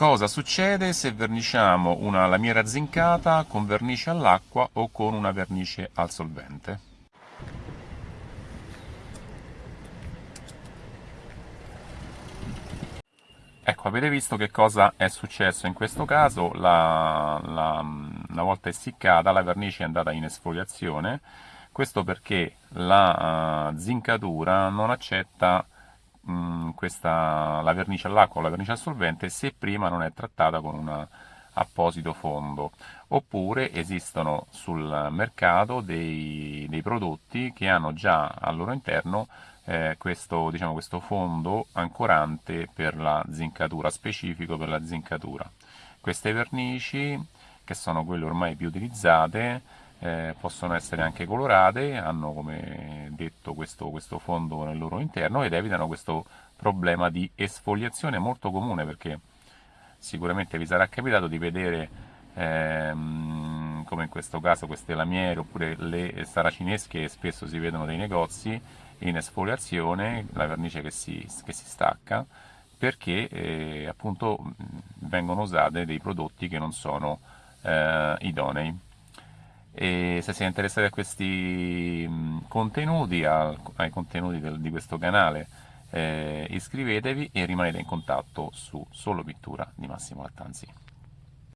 Cosa succede se verniciamo una lamiera zincata con vernice all'acqua o con una vernice al solvente? Ecco, avete visto che cosa è successo in questo caso, la, la, una volta essiccata la vernice è andata in esfoliazione, questo perché la uh, zincatura non accetta mh, questa, la vernice all'acqua o la vernice al solvente se prima non è trattata con un apposito fondo oppure esistono sul mercato dei, dei prodotti che hanno già al loro interno eh, questo, diciamo, questo fondo ancorante per la zincatura, specifico per la zincatura. Queste vernici, che sono quelle ormai più utilizzate, eh, possono essere anche colorate, hanno come detto questo, questo, fondo nel loro interno ed evitano questo problema di esfoliazione molto comune perché sicuramente vi sarà capitato di vedere ehm, come in questo caso queste lamiere oppure le saracinesche che spesso si vedono nei negozi in esfoliazione, la vernice che si, che si stacca perché eh, appunto vengono usate dei prodotti che non sono eh, idonei e se siete interessati a questi contenuti, ai contenuti del, di questo canale eh, iscrivetevi e rimanete in contatto su Solo Pittura di Massimo Lattanzi.